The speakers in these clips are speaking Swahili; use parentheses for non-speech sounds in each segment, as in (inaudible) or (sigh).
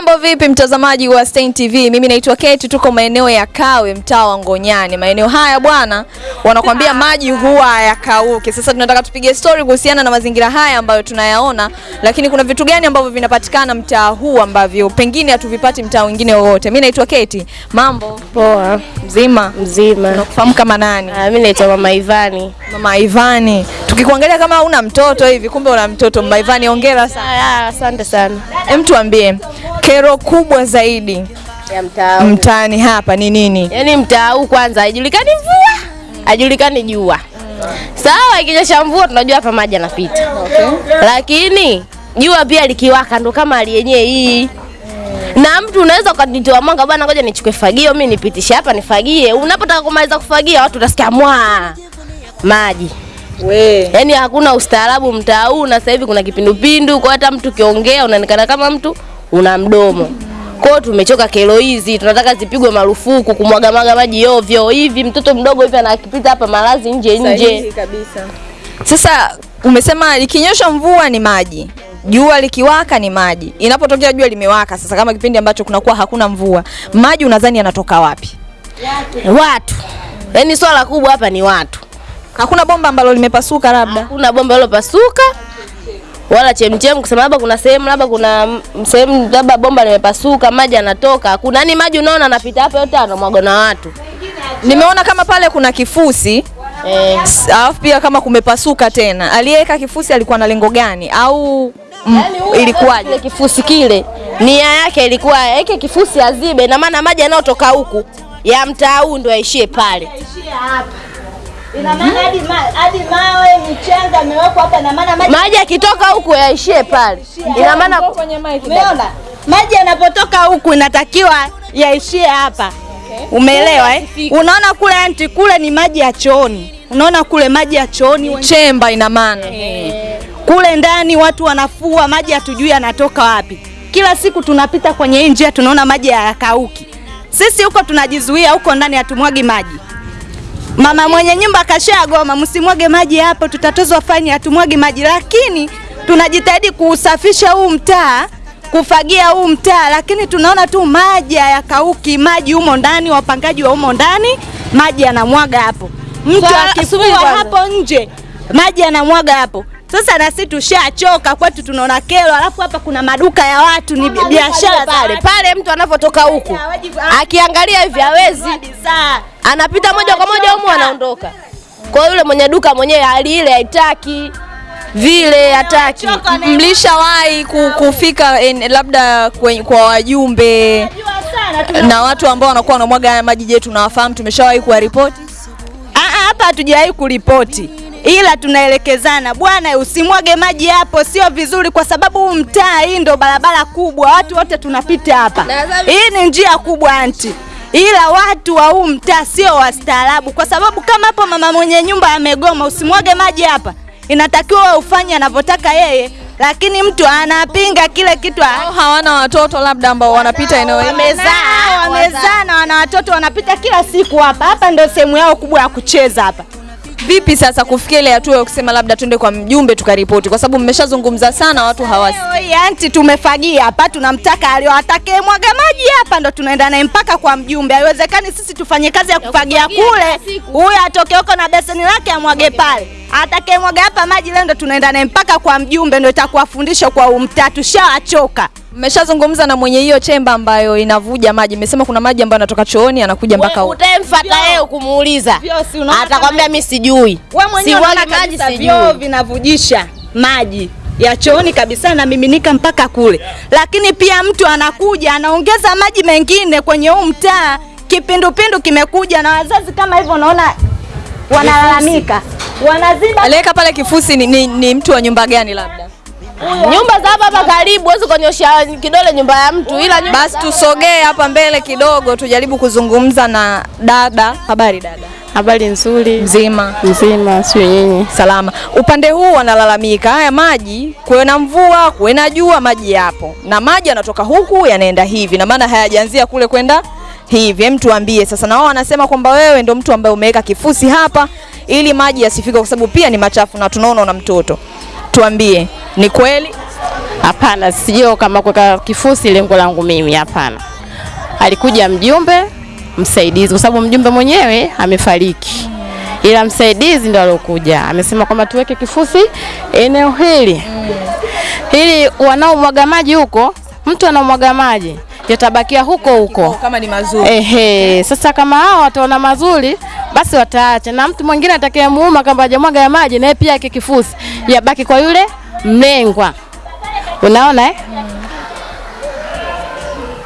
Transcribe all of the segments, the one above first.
Mambo vipi mtazamaji wa Stein TV? Mimi naitwa Kate, tuko maeneo ya Kawe, mtaa wa Ngonyani. Maeneo haya bwana, wanakwambia maji huwa hayakauki. Sasa tunataka tupige story kuhusiana na mazingira haya ambayo tunayaona, lakini kuna vitu gani ambavyo vinapatikana mtaa huu ambavyo pengine hatuvipati mtaa mwingine wowote. Mimi naitwa Kate. Mambo Poa, mzima, mzima. Unakufahamu kama nani? Ah, mimi naitwa Mama Ivani. Mama Ivani. Tukikuangalia kama una mtoto hivi, kumbe una mtoto. Mbaivani, Ivani, hongera sana. Ah, asante sana. Hem, tuambie kero kubwa zaidi Ya mtaa. mtaani hapa ni nini? Yaani mtaa huu kwanza haijulikani mvua, haijulikani jua. Sawa, ikinyesha mvua tunajua hapa maji yanapita. Okay. Lakini jua pia likiwaka ndo kama hali yenyewe hii. Na mtu unaweza ukanitoa mwanga bwana, ngoja nichukue fagio mimi nipitishe hapa nifagie. Unapotaka kumaliza kufagia watu utasikia mwa maji. We. Yaani hakuna ustaarabu mtaa huu, na sasa hivi kuna kipindupindu, kwa hata mtu kiongea unaonekana kama mtu una mdomo. kwao. tumechoka kero hizi, tunataka zipigwe marufuku kumwaga maga maji ovyo hivi. Mtoto mdogo hivi anakipita hapa malazi nje nje. kabisa. Sasa umesema ikinyesha mvua ni maji, jua likiwaka ni maji. Inapotokea jua limewaka, sasa kama kipindi ambacho kunakuwa hakuna mvua, maji unadhani yanatoka wapi? Watu, yaani swala kubwa hapa ni watu. Hakuna bomba ambalo limepasuka labda? Hakuna bomba lilopasuka wala chemchem, kusema labda kuna sehemu labda kuna sehemu labda bomba limepasuka, maji yanatoka. Hakuna, yaani maji unaona anapita hapa yote anamwaga na watu Nimeona kama pale kuna kifusi eh. alafu pia kama kumepasuka tena. Aliyeweka kifusi alikuwa na lengo gani au mm, Yaani ilikuwaje? kile kifusi kile nia yake ilikuwa aweke kifusi azibe, na maana maji yanayotoka huku ya mtaa huu ndio aishie pale. Ina maana hadi ma, hadi mawe michanga imewekwa hapa, ina maana maji Maji yakitoka huku yaishie pale, ina maana umeona, maji yanapotoka huku inatakiwa yaishie hapa. Umeelewa eh? Unaona kule anti, kule ni maji ya chooni. Unaona kule maji ya chooni Chemba ina maana. kule ndani watu wanafua maji, hatujui yanatoka wapi. Kila siku tunapita kwenye hii njia tunaona maji hayakauki. Sisi huko tunajizuia, huko ndani hatumwagi maji. Mama mwenye nyumba kashagoma, msimwage maji hapo, tutatozwa faini, hatumwagi maji, lakini tunajitahidi kuusafisha huu mtaa kufagia huu mtaa, lakini tunaona tu maji hayakauki, maji humo ndani, wapangaji wa humo ndani, maji yanamwaga hapo, mtu subiri hapo nje, maji yanamwaga hapo. Sasa na sisi tushachoka, kwetu tunaona kero, alafu hapa kuna maduka ya watu, ni biashara pale pale mtu anapotoka huku akiangalia hivi hawezi, anapita moja kwa moja humu anaondoka. Kwa yule mwenye duka mwenyewe hali ile haitaki vile, hataki Mlishawahi ku- kufika en, labda kwen, kwa wajumbe na watu ambao wanakuwa wanamwaga haya maji? Je, tunawafahamu? Tumeshawahi kuwaripoti? Ah, ah, hapa hatujawahi kuripoti, ila tunaelekezana, bwana, usimwage maji hapo, sio vizuri, kwa sababu huu mtaa, hii ndo barabara kubwa, watu wote tunapita hapa. Hii ni njia kubwa anti, ila watu wa huu mtaa sio wastaarabu, kwa sababu kama hapo mama mwenye nyumba amegoma, usimwage maji hapa, inatakiwa wewe ufanye anavyotaka yeye, lakini mtu anapinga kile kitu ah, hawana watoto labda ambao wanapita eneo hili? wamezaa wamezaa na wana watoto wanapita kila siku hapa. Hapa ndio sehemu yao kubwa ya kucheza hapa. Vipi sasa kufikia ile hatua ya kusema labda twende kwa mjumbe tukaripoti, kwa sababu mmeshazungumza sana, watu hawasi Hey, hii anti tumefagia hapa, tunamtaka aliyowatake mwaga maji hapa, ndo tunaenda naye mpaka kwa mjumbe. Haiwezekani sisi tufanye kazi ya kufagia kule, huyo huyu atoke huko na beseni lake amwage pale. Atake mwaga hapa maji leo, ndo tunaenda naye mpaka kwa mjumbe, ndo itakuwa fundisho kwa umtatu Tushawachoka. Mmeshazungumza na mwenye hiyo chemba ambayo inavuja maji, mmesema kuna maji ambayo yanatoka chooni yanakuja mpaka huko. utamfuata yeye kumuuliza, si atakwambia mimi sijui, Wewe mwenyewe siwagi maji sijui. vinavujisha maji ya chooni kabisa namiminika mpaka kule, lakini pia mtu anakuja anaongeza maji mengine kwenye huu mtaa. Kipindupindu kimekuja na wazazi kama hivyo, naona wanalalamika, wanaziba Aliweka pale kifusi ni, ni, ni mtu wa nyumba gani labda? Nyumba za hapa hapa karibu, huwezi kunyosha kidole nyumba ya mtu, ila nyumba Basi tusogee hapa mbele kidogo, tujaribu kuzungumza na dada. Habari dada? Habari nzuri Mzima mzima, sio nyinyi? salama. Upande huu wanalalamika haya maji, kuwe na mvua, kuwe na jua, maji yapo na maji yanatoka huku yanaenda hivi, na maana hayajaanzia kule kwenda hivi. Hem, tuambie sasa. Na wao wanasema kwamba wewe ndo mtu ambaye umeweka kifusi hapa ili maji yasifike, kwa sababu pia ni machafu na tunaona una mtoto. Tuambie, ni kweli? Hapana, sio kama kuweka kifusi lengo langu mimi, hapana. Alikuja mjumbe msaidizi, kwa sababu mjumbe mwenyewe amefariki, ila msaidizi ndo alokuja, amesema kwamba tuweke kifusi eneo hili hili, wanaomwaga maji huko, mtu anaomwaga maji yatabakia huko huko. Kama ni mazuri. Ehe, sasa kama hao wataona mazuri basi wataacha, na mtu mwingine atakayemuuma kama hajamwaga ya maji naye pia yake kifusi yabaki kwa yule mlengwa. Unaona eh?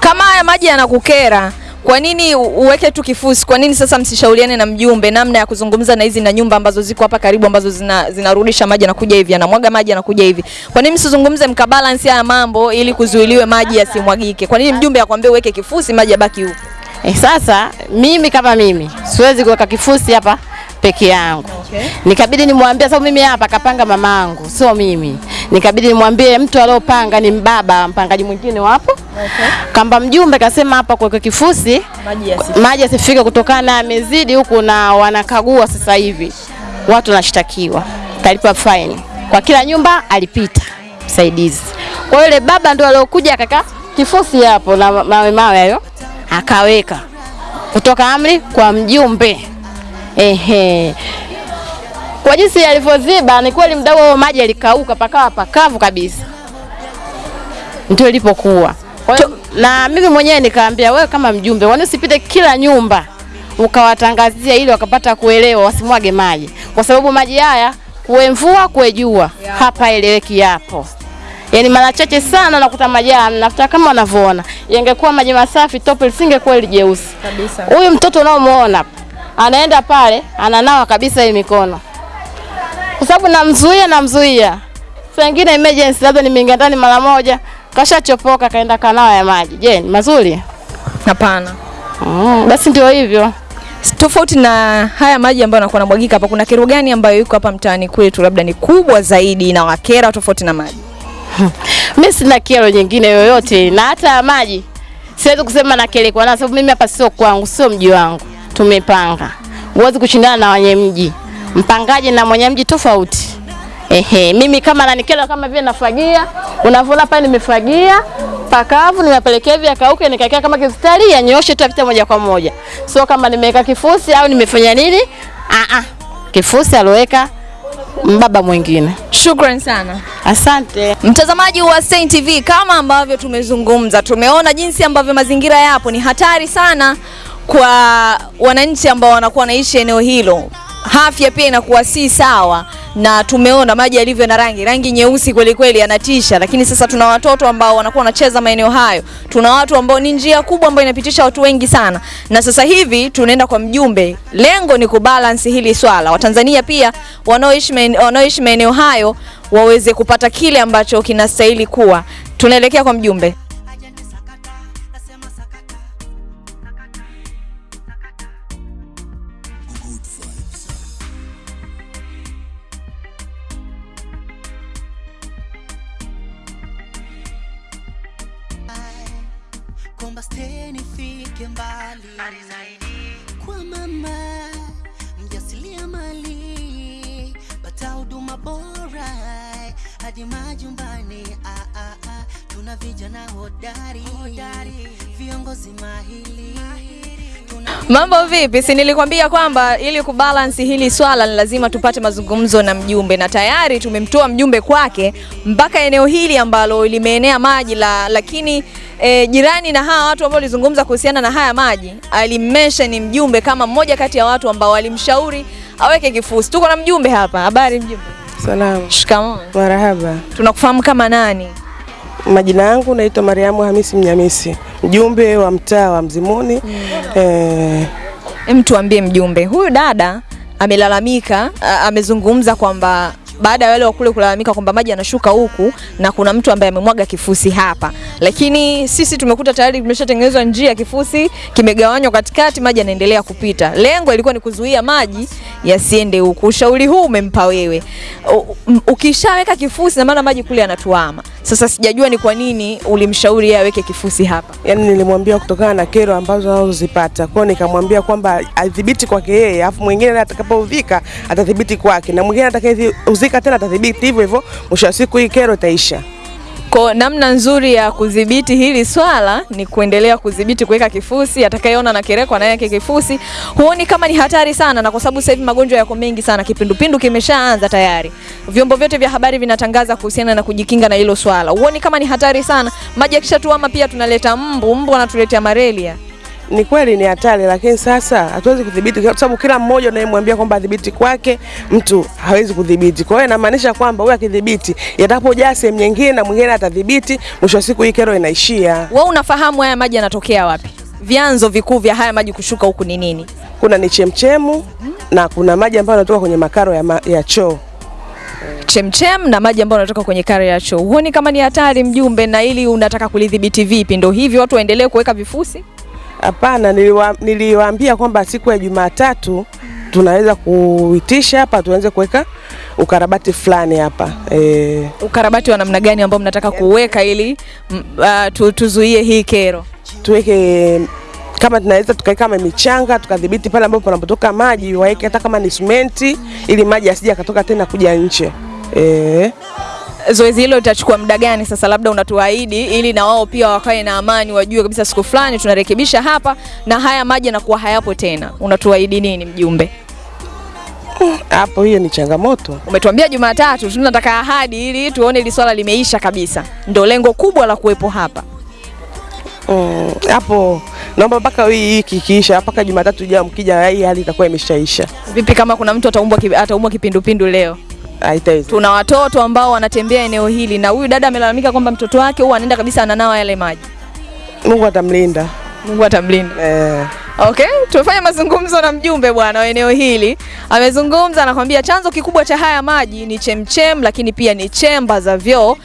Kama haya maji yanakukera, kwa nini uweke tu kifusi? Kwa nini sasa msishauriane na mjumbe namna ya kuzungumza na hizi na nyumba ambazo ziko hapa karibu ambazo zina, zinarudisha maji anakuja hivi, anamwaga maji anakuja hivi. Kwa nini msizungumze mkabalance haya mambo ili kuzuiliwe maji yasimwagike? Kwa nini mjumbe akwambie uweke kifusi maji yabaki huko? Eh, sasa mimi kama mimi siwezi kuweka kifusi hapa peke yangu. Okay. Nikabidi nimwambie sababu mimi hapa kapanga mamangu, sio mimi. Nikabidi nimwambie mtu aliopanga ni mbaba, mpangaji mwingine wapo. Okay. Kamba mjumbe kasema hapa kuweka kifusi Maji yasi. maji yasifike kutokana na amezidi huku na wanakagua sasa hivi, watu wanashtakiwa, kalipa fine. kwa kila nyumba alipita msaidizi. Kwa yule baba ndo aliokuja akaka kifusi hapo na mawe mawe hayo akaweka kutoka amri kwa mjumbe. Ehe, kwa jinsi alivyoziba ni kweli, mdau wa maji alikauka pakawa pakavu kabisa, ndio ilipokuwa. Kwa hiyo na mimi mwenyewe nikaambia wewe kama mjumbe, kwani usipite kila nyumba ukawatangazia ili wakapata kuelewa wasimwage maji, kwa sababu maji haya kuwe mvua kuwe jua hapa eleweki yapo. Yaani mara chache sana nakuta maji nafuta kama wanavyoona. Yangekuwa maji masafi tope lisingekuwa ile jeusi. Kabisa. Huyu mtoto unaomuona anaenda pale ananawa kabisa hii mikono, kwa sababu namzuia namzuia. Saa nyingine emergency, labda nimeingia ndani mara moja, kashachopoka kaenda kanawa ya maji. Je, ni mazuri? Hapana. Mm, basi ndio hivyo. Tofauti na haya maji ambayo yanakuwa yanamwagika hapa, kuna kero gani ambayo iko hapa mtaani kwetu labda ni kubwa zaidi na wakera tofauti na maji? (laughs) Mimi sina kero nyingine yoyote, na hata maji siwezi kusema na kero na sababu mimi hapa sio kwangu, sio mji wangu, tumepanga. Huwezi kushindana na wenye mji, mpangaji na mwenye mji tofauti. Ehe, mimi kama nanikela kama vile nafagia, unavyoona pale nimefagia pakavu, nimepelekea hivi akauke, nikakaa kama kistari ya nyoshe tu apita moja kwa moja, sio kama nimeweka kifusi au nimefanya nini. Ah ah, kifusi aloweka mbaba mwingine. Shukrani sana. Asante. Mtazamaji wa Stein TV, kama ambavyo tumezungumza, tumeona jinsi ambavyo mazingira yapo ni hatari sana kwa wananchi ambao wanakuwa wanaishi eneo hilo. Afya pia inakuwa si sawa, na tumeona maji yalivyo na rangi rangi nyeusi kweli kweli, yanatisha. Lakini sasa tuna watoto ambao wanakuwa wanacheza maeneo hayo, tuna watu ambao ni njia kubwa ambayo inapitisha watu wengi sana, na sasa hivi tunaenda kwa mjumbe. Lengo ni kubalance hili swala, Watanzania pia wanaoishi maeneo hayo waweze kupata kile ambacho kinastahili kuwa. Tunaelekea kwa mjumbe. Kwamba steni fike mbali zaidi kwa mama mjasilia mali bata huduma bora hadi majumbani ah, ah, ah. tuna vijana hodari, hodari. viongozi mahili mahili. Mambo vipi? Si nilikwambia kwamba ili kubalansi hili swala ni lazima tupate mazungumzo na mjumbe, na tayari tumemtoa mjumbe kwake mpaka eneo hili ambalo limeenea maji la, lakini e, jirani na hawa watu ambao walizungumza kuhusiana na haya maji alimmesha ni mjumbe kama mmoja kati ya watu ambao walimshauri aweke kifusi. Tuko na mjumbe hapa. Habari mjumbe? Salamu, Shikamoo. marahaba. Tunakufahamu kama nani? Majina yangu naitwa Mariamu Hamisi Mnyamisi, mjumbe wa mtaa wa Mzimuni. Eh, Hem, tuambie mjumbe, huyu dada amelalamika, amezungumza kwamba baada ya wale wa kule kulalamika kwamba maji yanashuka huku na kuna mtu ambaye amemwaga kifusi hapa, lakini sisi tumekuta tayari kimeshatengenezwa njia, kifusi kimegawanywa katikati, maji yanaendelea kupita. Lengo ilikuwa ni kuzuia maji yasiende huku. Ushauri huu umempa wewe. Ukishaweka kifusi, na maana maji kule yanatuama. Sasa sijajua ni kwa nini ulimshauri yeye aweke kifusi hapa. Yaani nilimwambia kutokana na kero ambazo anazozipata kwao, nikamwambia kwamba adhibiti kwake yeye, afu mwingine atakapovika atadhibiti kwake, na mwingine atakayeuzika tena atadhibiti hivyo hivyo. Mwisho wa siku hii kero itaisha. Kwa namna nzuri ya kudhibiti hili swala ni kuendelea kudhibiti kuweka kifusi, atakayeona na kirekwa na yake kifusi. Huoni kama ni hatari sana, na kwa sababu sasa hivi magonjwa yako mengi sana, kipindupindu kimeshaanza tayari, vyombo vyote vya habari vinatangaza kuhusiana na kujikinga na hilo swala. Huoni kama ni hatari sana? Maji yakishatuama pia tunaleta mbu, mbu anatuletea malaria. Ni kweli ni hatari, lakini sasa hatuwezi kudhibiti kwa sababu kila mmoja unayemwambia kwamba adhibiti kwake, mtu hawezi kudhibiti. Kwa hiyo inamaanisha kwamba huyu akidhibiti, yatapojaa sehemu nyingine na mwingine atadhibiti, mwisho wa siku hii kero inaishia. Wewe unafahamu haya maji yanatokea wapi? Vyanzo vikuu vya haya maji kushuka huku ni nini? Kuna ni chemchemu na kuna maji ambayo yanatoka kwenye makaro ya, ma, ya choo. chemchem na maji ambayo yanatoka kwenye kare ya choo. Huoni kama ni hatari mjumbe, na ili unataka kulidhibiti vipi? Ndio hivyo watu waendelee kuweka vifusi? Hapana, niliwa, niliwaambia kwamba siku ya Jumatatu tunaweza kuitisha hapa tuanze kuweka ukarabati fulani hapa e, Ukarabati wa namna gani ambao mnataka kuweka ili uh, tu, tuzuie hii kero? tuweke kama tunaweza tukaweka kama michanga tukadhibiti pale ambapo panapotoka maji, waweke hata kama ni simenti ili maji asije akatoka tena kuja nje e, Zoezi hilo litachukua muda gani sasa, labda unatuahidi ili na wao pia wakae na amani, wajue kabisa siku fulani tunarekebisha hapa na haya maji yanakuwa hayapo tena. Unatuahidi nini mjumbe? hapo hiyo ni changamoto. Umetuambia Jumatatu, tunataka ahadi ili tuone ili swala limeisha kabisa. Ndo lengo kubwa la kuwepo hapa. hapo. Mm, naomba mpaka hii wiki ikiisha, mpaka Jumatatu ijayo mkija, hii hali itakuwa imeshaisha. Vipi kama kuna mtu ataumwa kipindupindu leo? Haitaweza. Tuna watoto ambao wanatembea eneo hili, na huyu dada amelalamika kwamba mtoto wake huwa anaenda kabisa ananawa yale maji. Mungu atamlinda. Mungu atamlinda. Eh, Okay, tumefanya mazungumzo na mjumbe bwana wa eneo hili. Amezungumza anakwambia chanzo kikubwa cha haya maji ni chemchem, lakini pia ni chemba za vyoo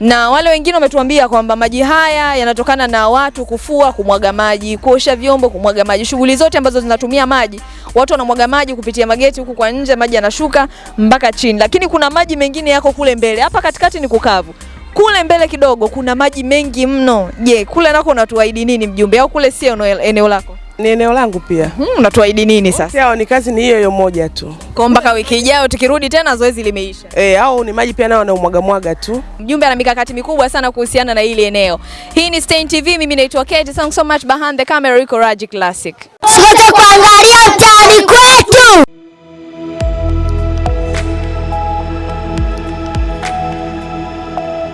na wale wengine wametuambia kwamba maji haya yanatokana na watu kufua, kumwaga maji, kuosha vyombo, kumwaga maji, shughuli zote ambazo zinatumia maji. Watu wanamwaga maji kupitia mageti huku kwa nje, maji yanashuka mpaka chini, lakini kuna maji mengine yako kule mbele. Hapa katikati ni kukavu, kule mbele kidogo kuna maji mengi mno. Je, kule nako unatuahidi nini mjumbe, au kule sio eneo- lako? Ni eneo langu pia. Hmm, unatuahidi nini sasa? Yao ni kazi ni hiyo hiyo moja tu. Kwa mpaka wiki ijayo tukirudi tena zoezi limeisha. Eh, au ni maji pia nao wanaumwaga mwaga tu. Mjumbe ana mikakati mikubwa sana kuhusiana na hili eneo. Hii ni Stein TV, mimi naitwa Kate. Thanks so much behind the camera, Rico Raji Classic. Usikose kuangalia mtaani kwetu.